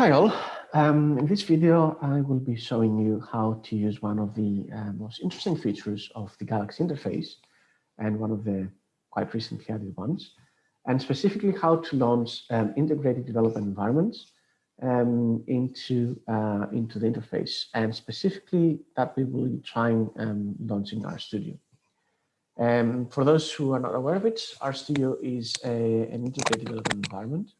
Hi all. Um, in this video, I will be showing you how to use one of the uh, most interesting features of the Galaxy interface and one of the quite recently added ones, and specifically how to launch um, integrated development environments um, into, uh, into the interface, and specifically that we will be trying um, launching RStudio. Um, for those who are not aware of it, RStudio is a, an integrated development environment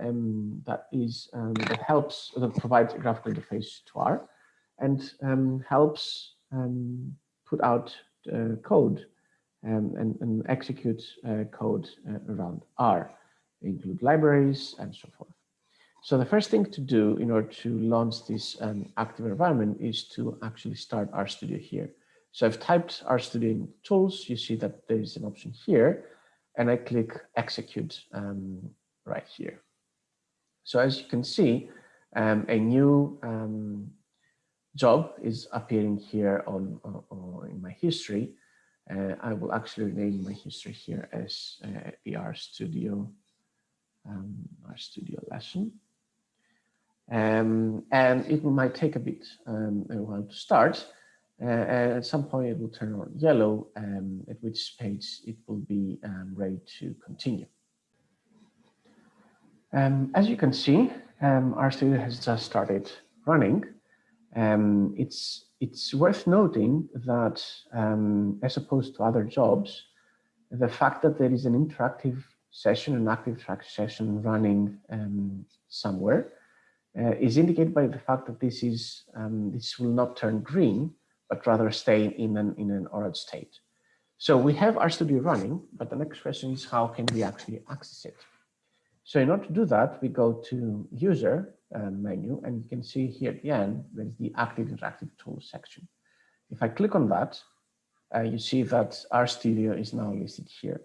um, that is um, that helps that provides a graphical interface to R and um, helps um, put out uh, code um, and, and, execute uh, code uh, around R, include libraries and so forth. So the first thing to do in order to launch this um, active environment is to actually start RStudio here. So I've typed RStudio in tools. You see that there is an option here, and I click execute right here. So as you can see, um, a new um, job is appearing here on, on in my history. Uh, I will actually name my history here as uh, the RStudio um, RStudio lesson. Um, and it might take a bit um, a while to start. Uh, and at some point it will turn on yellow, um, at which page it will be um, ready to continue. Um, as you can see, um, RStudio has just started running. Um, it's, it's worth noting that um, as opposed to other jobs, the fact that there is an interactive session, an active track session running um, somewhere uh, is indicated by the fact that this is um, this will not turn green, but rather stay in an in an orange state. So we have RStudio running, but the next question is how can we actually access it? So in order to do that, we go to user uh, menu and you can see here at the end, there's the active interactive tools section. If I click on that, uh, you see that RStudio is now listed here.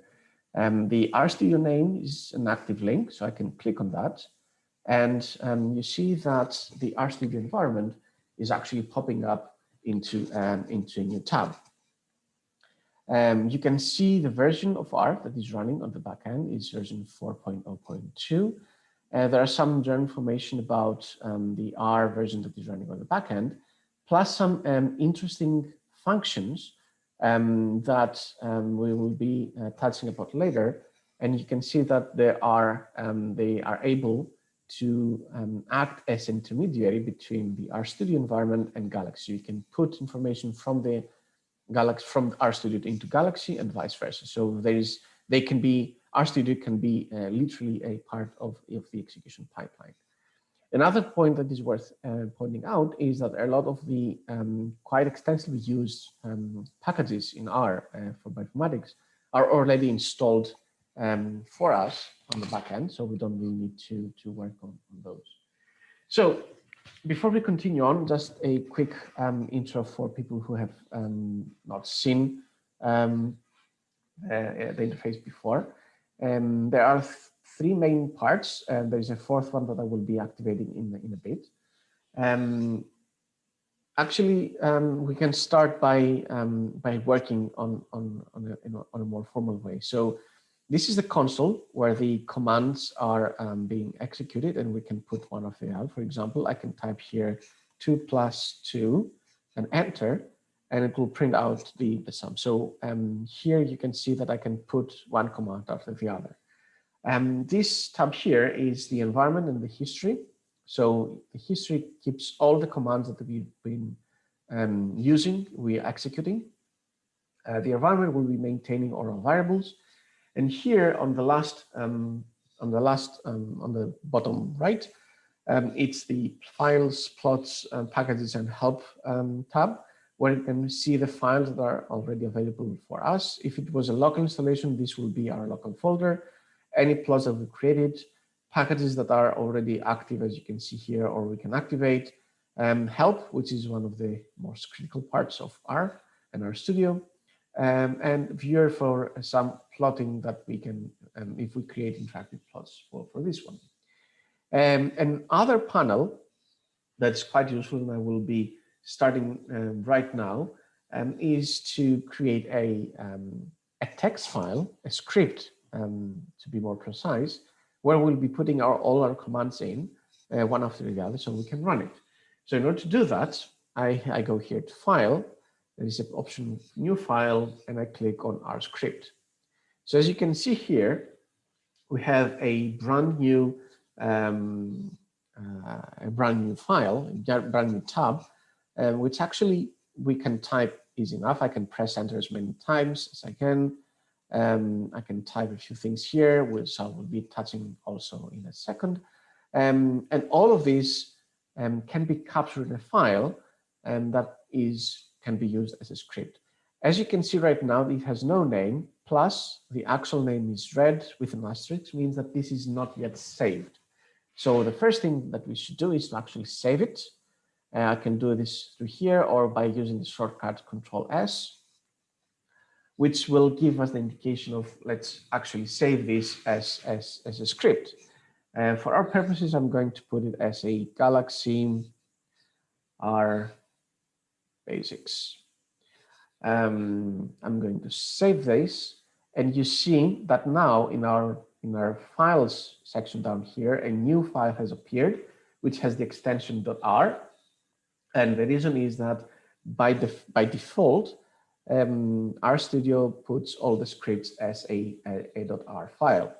Um, the RStudio name is an active link, so I can click on that. And um, you see that the RStudio environment is actually popping up into, um, into a new tab. Um, you can see the version of R that is running on the backend is version 4.0.2. Uh, there are some general information about um, the R version that is running on the backend, plus some um, interesting functions um, that um, we will be uh, touching about later. And you can see that they are, um, they are able to act as intermediary between the RStudio environment and Galaxy. You can put information from the Galaxy from RStudio into Galaxy and vice versa. So there is, they can be, RStudio can be uh, literally a part of, of the execution pipeline. Another point that is worth uh, pointing out is that a lot of the um, quite extensively used um, packages in R uh, for bioinformatics are already installed um, for us on the back end, so we don't really need to, to work on, on those. So before we continue on, just a quick um, intro for people who have um, not seen um, uh, the interface before. Um, there are th three main parts, and there's a fourth one that I will be activating in, in a bit. Um, actually, um, we can start by by working on on on a, on a more formal way. So this is the console where the commands are um, being executed and we can put one of them out. For example, I can type here 2 plus 2 and enter and it will print out the, the sum. So um, here you can see that I can put one command after the other. Um, this tab here is the environment and the history. So the history keeps all the commands that we've been um, using, we are executing. Uh, the environment will be maintaining our variables and here on the last, um, on the last, um, on the bottom right, um, it's the files, plots, uh, packages, and help um, tab, where you can see the files that are already available for us. If it was a local installation, this will be our local folder. Any plots that we created, packages that are already active, as you can see here, or we can activate. Um, help, which is one of the most critical parts of R and RStudio, um, and viewer for some plotting that we can, um, if we create interactive plots for, for this one. Um, an other panel that's quite useful and I will be starting um, right now um, is to create a, um, a text file, a script to be more precise, where we'll be putting our, all our commands in uh, one after the other so we can run it. So in order to do that, I, I go here to file, there is an option new file and I click on R script. So as you can see here, we have a brand new um, uh, a brand new file, a brand new tab, uh, which actually we can type easy enough. I can press enter as many times as I can. Um, I can type a few things here, which I will be touching also in a second. Um, and all of these um, can be captured in a file and that is can be used as a script. As you can see right now, it has no name, plus the actual name is red with an asterisk, means that this is not yet saved. So the first thing that we should do is to actually save it. Uh, I can do this through here or by using the shortcut Control S, which will give us the indication of let's actually save this as, as, as a script. Uh, for our purposes, I'm going to put it as a Galaxy R basics. Um, I'm going to save this and you see that now in our in our files section down here, a new file has appeared, which has the extension .r. And the reason is that by, the, by default, um, RStudio puts all the scripts as a, a, a .r file.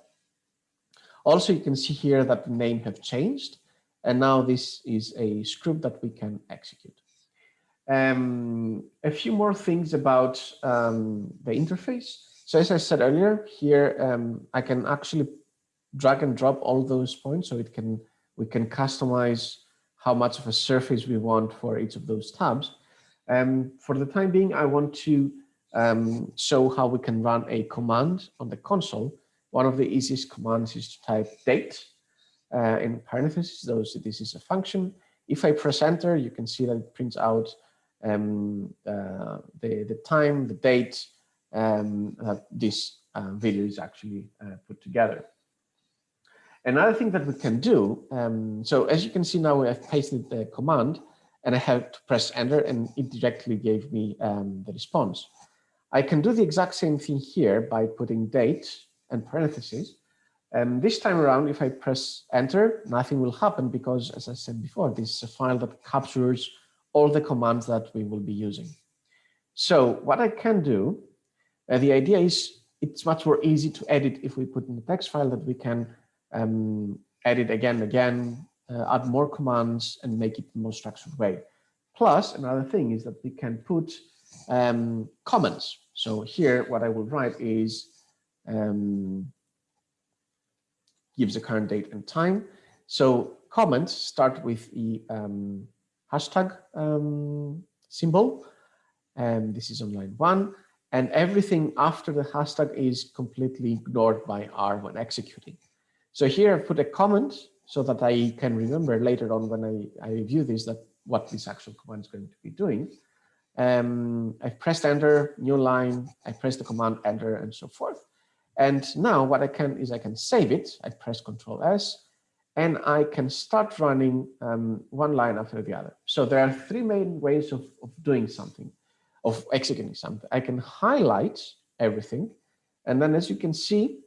Also, you can see here that the name have changed, and now this is a script that we can execute. Um, a few more things about um, the interface. So as I said earlier, here um, I can actually drag and drop all those points so it can we can customize how much of a surface we want for each of those tabs. Um, for the time being, I want to um, show how we can run a command on the console. One of the easiest commands is to type date uh, in parentheses, so this is a function. If I press enter, you can see that it prints out um, uh, the, the time, the date, um, that this uh, video is actually uh, put together. Another thing that we can do, um, so as you can see now, I've pasted the command and I have to press enter and it directly gave me um, the response. I can do the exact same thing here by putting date and parentheses. And this time around, if I press enter, nothing will happen because, as I said before, this is a file that captures all the commands that we will be using. So what I can do uh, the idea is it's much more easy to edit if we put in the text file that we can um, edit again and again, uh, add more commands and make it a more structured way. Plus, another thing is that we can put um, comments. So here, what I will write is um, gives the current date and time. So comments start with the um, hashtag um, symbol, and this is on line one and everything after the hashtag is completely ignored by R when executing. So here I've put a comment so that I can remember later on when I, I review this that what this actual command is going to be doing. Um, I've pressed enter, new line, I press the command enter and so forth. And now what I can is I can save it. I press control S and I can start running um, one line after the other. So there are three main ways of, of doing something of executing something. I can highlight everything. And then as you can see,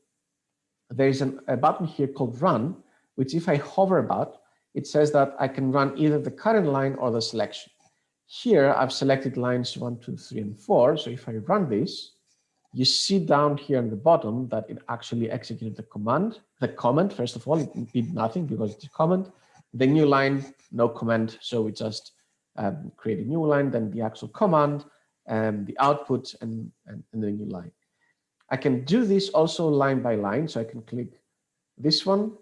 there's an, a button here called run, which if I hover about, it says that I can run either the current line or the selection. Here I've selected lines one, two, three, and four. So if I run this, you see down here on the bottom that it actually executed the command, the comment, first of all, it did nothing because it's a comment. The new line, no comment. So we just um, create a new line, then the actual command, um, the output and, and, and the new line. I can do this also line by line. So I can click this one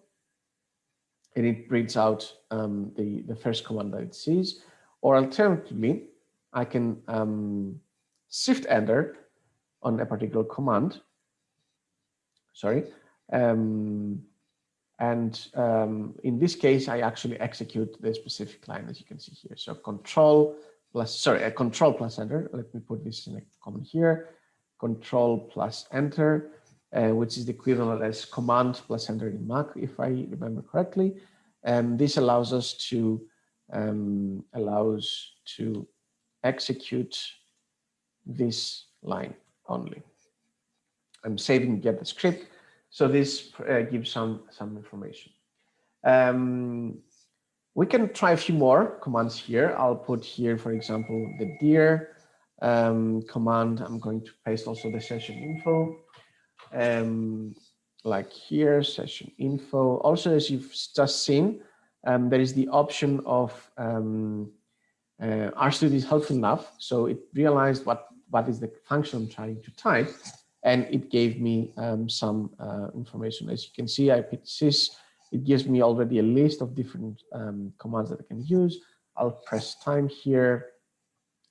and it reads out um, the, the first command that it sees. Or alternatively, I can um, shift enter on a particular command. Sorry. Um, and um, in this case, I actually execute the specific line as you can see here. So control plus, sorry, a control plus enter. Let me put this in a comment here. Control plus enter, uh, which is the equivalent as command plus enter in Mac, if I remember correctly. And this allows us to um, allows to execute this line only. I'm saving get the script, so this uh, gives some some information. Um, We can try a few more commands here. I'll put here, for example, the dir um, command. I'm going to paste also the session info. Um, like here, session info. Also, as you've just seen, um, there is the option of um, uh, RStudio is helpful enough. So it realized what, what is the function I'm trying to type, and it gave me um, some uh, information. As you can see, I picked sys. It gives me already a list of different um, commands that I can use. I'll press time here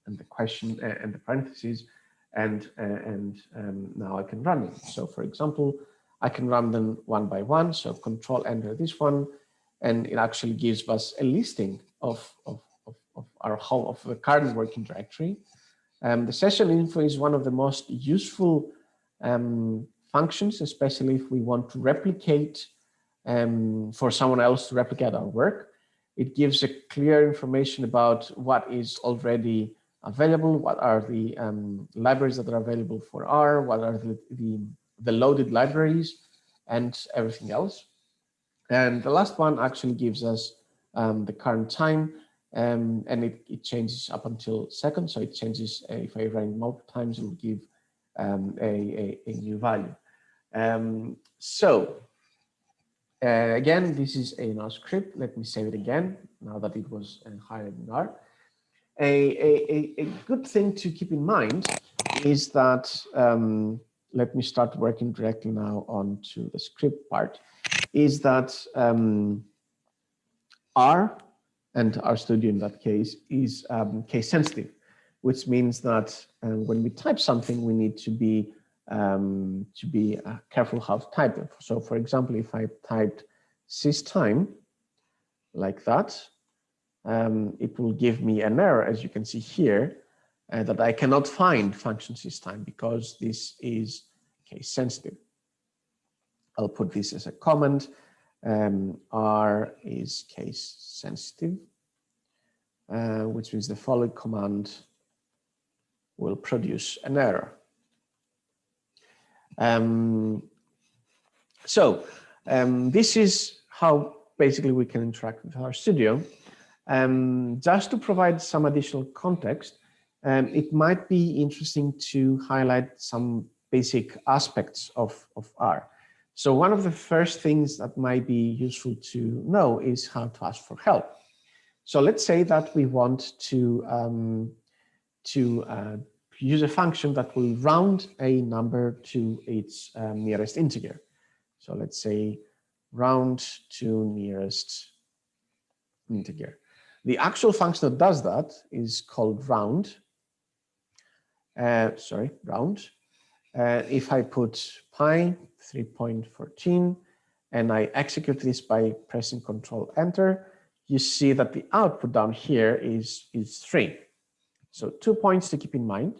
and the question uh, and the parentheses, and uh, and um, now I can run it. So for example, I can run them one by one. So control enter this one, and it actually gives us a listing of, of, of, of our home of the current working directory. Um, the session info is one of the most useful um, functions, especially if we want to replicate um, for someone else to replicate our work. It gives a clear information about what is already available, what are the um, libraries that are available for R, what are the, the, the loaded libraries, and everything else. And the last one actually gives us um, the current time um, and it, it, changes up until second. So it changes uh, if I run multiple times, it will give um, a, a, a, new value. Um, so uh, again, this is a R script. Let me save it again now that it was uh, higher in R. A, a, a, good thing to keep in mind is that, um, let me start working directly now onto the script part is that um, R and RStudio in that case is um, case sensitive, which means that uh, when we type something, we need to be um, to be uh, careful how to type it. So for example, if I typed systime like that, um, it will give me an error, as you can see here, uh, that I cannot find function systime because this is case sensitive. I'll put this as a comment. Um, R is case sensitive, uh, which means the following command will produce an error. Um, so um, this is how basically we can interact with RStudio. Um, just to provide some additional context, um, it might be interesting to highlight some basic aspects of, of R. So one of the first things that might be useful to know is how to ask for help. So let's say that we want to, um, to uh, use a function that will round a number to its um, nearest integer. So let's say round to nearest integer. The actual function that does that is called round. Uh, sorry, round. Uh, if I put pi 3.14 and I execute this by pressing control enter, you see that the output down here is, is three. So two points to keep in mind.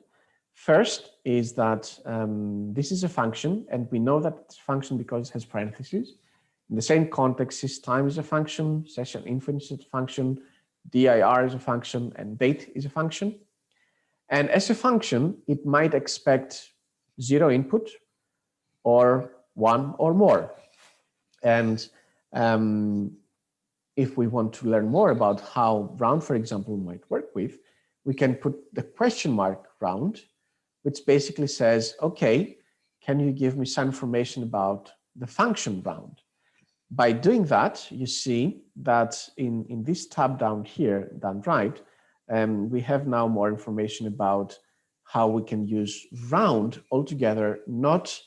First is that um, this is a function and we know that it's a function because it has parentheses. In the same context, systime is a function, session info is a function, dir is a function, and date is a function. And as a function, it might expect zero input or one or more. And um, if we want to learn more about how round, for example, might work with, we can put the question mark round, which basically says, okay, can you give me some information about the function round? By doing that, you see that in, in this tab down here, down right, um, we have now more information about how we can use round altogether, not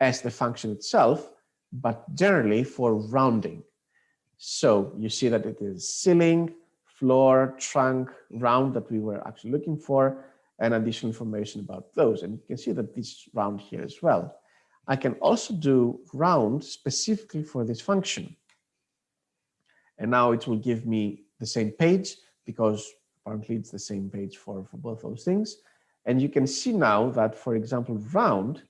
as the function itself, but generally for rounding. So you see that it is ceiling, floor, trunc, round that we were actually looking for, and additional information about those. And you can see that this round here as well. I can also do round specifically for this function. And now it will give me the same page because apparently it's the same page for, for both those things. And you can see now that, for example, round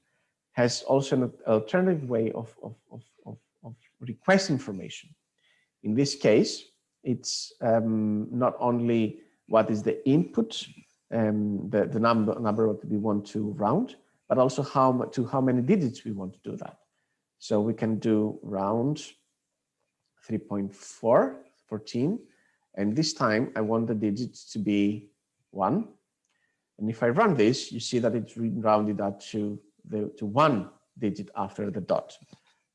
has also an alternative way of, of, of, of, of request information. In this case, it's um, not only what is the input, um, the, the number, number that we want to round, but also how to how many digits we want to do that. So we can do round 3.4, 14, And this time I want the digits to be one. And if I run this, you see that it's rounded up to the to one digit after the dot.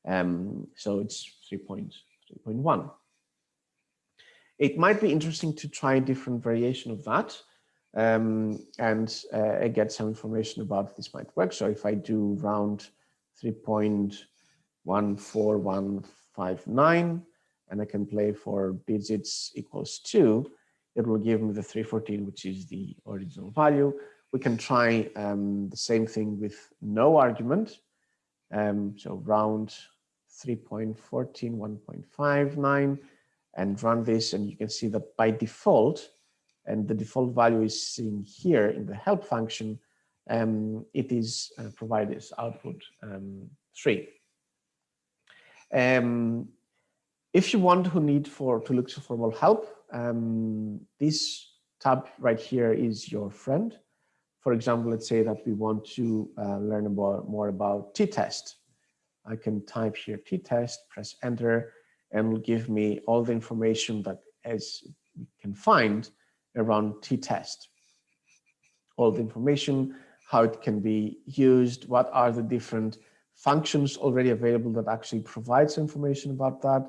Um, so it's 3.3.1. It might be interesting to try a different variation of that um, and uh, get some information about this might work. So if I do round 3.14159 and I can play for digits equals 2, it will give me the 314, which is the original value. We can try um, the same thing with no argument. Um, so round 3.14, 1.59 and run this and you can see that by default, and the default value is seen here in the help function, um, it is uh, provided as output um, three. Um, if you want who need for to look for more help, um, this tab right here is your friend. For example, let's say that we want to uh, learn about more about t-test. I can type here t-test, press enter, and will give me all the information that as we can find around t-test. All the information, how it can be used, what are the different functions already available that actually provides information about that.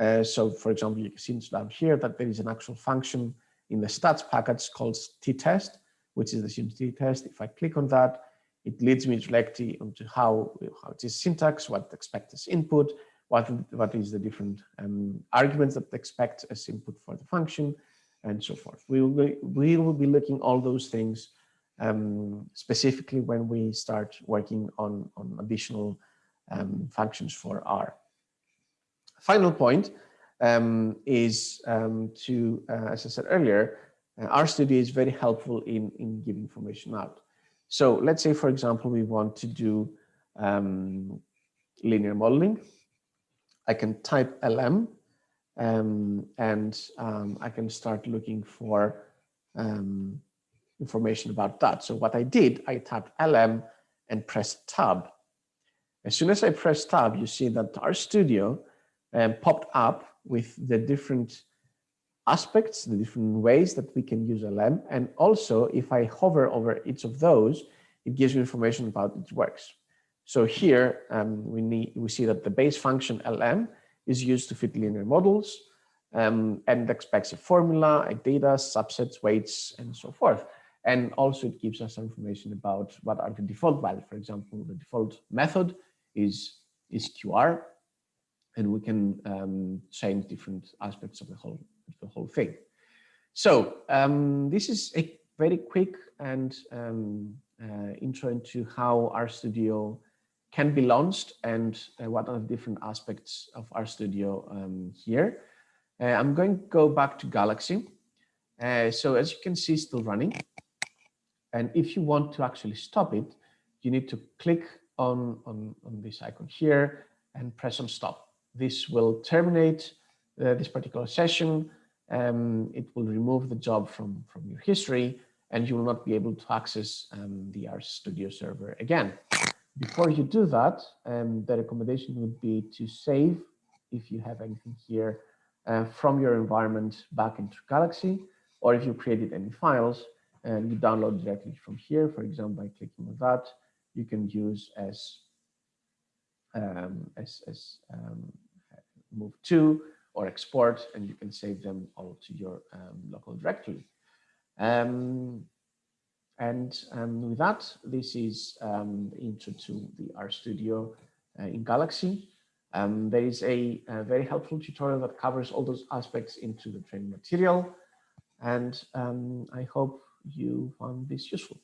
Uh, so for example, you can see down here that there is an actual function in the stats package called t-test, which is the student t-test. If I click on that, it leads me directly onto how, how it is syntax, what expect as input, what, what is the different um, arguments that expect as input for the function, and so forth. We will be, we will be looking all those things um, specifically when we start working on, on additional um, functions for R. Final point um, is um, to, uh, as I said earlier, uh, RStudio is very helpful in, in giving information out. So let's say, for example, we want to do um, linear modeling. I can type LM um, and um, I can start looking for um, information about that. So what I did, I tapped LM and pressed tab. As soon as I press tab, you see that RStudio um, popped up with the different aspects, the different ways that we can use LM. And also, if I hover over each of those, it gives me information about its works. So here um, we need we see that the base function LM is used to fit linear models um, and expects a formula, a data, subsets, weights, and so forth. And also it gives us information about what are the default values. For example, the default method is, is QR, and we can um, change different aspects of the whole, the whole thing. So um, this is a very quick and um, uh, intro into how RStudio can be launched and uh, what are the different aspects of RStudio um, here. Uh, I'm going to go back to Galaxy. Uh, so as you can see, still running. And if you want to actually stop it, you need to click on, on, on this icon here and press on stop. This will terminate uh, this particular session. Um, it will remove the job from, from your history and you will not be able to access um, the RStudio server again. Before you do that, um, the recommendation would be to save, if you have anything here, uh, from your environment back into Galaxy, or if you created any files and you download directly from here, for example, by clicking on that, you can use as um, as, as um, move to or export, and you can save them all to your um, local directory. Um, and um, with that, this is um, intro to the RStudio uh, in Galaxy. Um, there is a, a, very helpful tutorial that covers all those aspects into the training material. And um, I hope you found this useful.